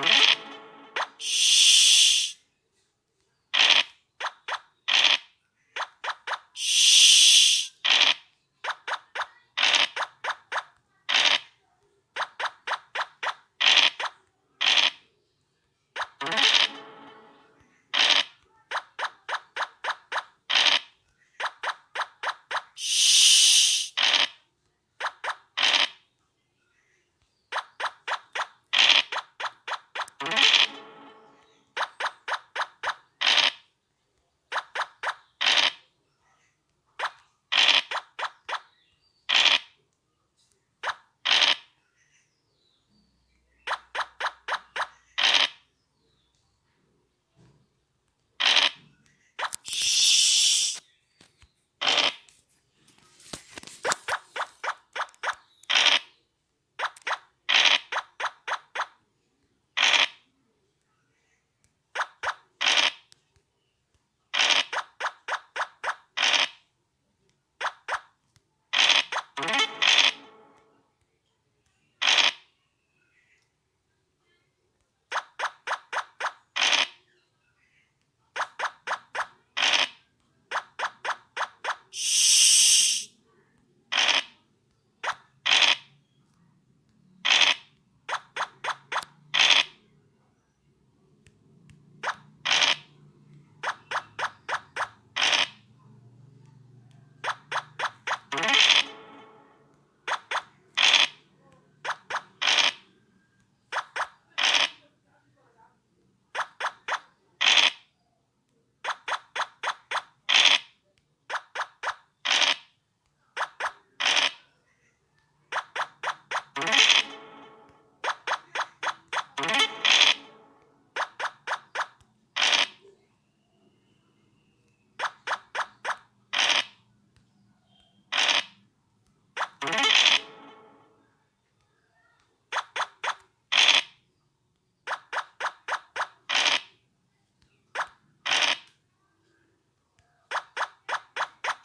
you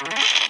Mm-hmm.